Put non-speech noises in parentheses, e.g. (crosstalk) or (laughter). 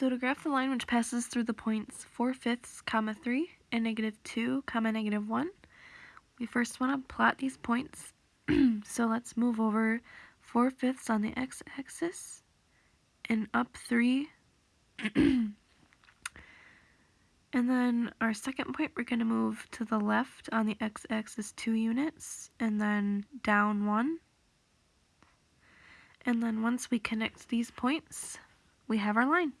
So to graph the line which passes through the points 4 fifths, comma 3, and negative 2, comma negative 1, we first want to plot these points. (clears throat) so let's move over 4 fifths on the x-axis and up 3. (clears throat) and then our second point, we're going to move to the left on the x-axis 2 units and then down 1. And then once we connect these points, we have our line.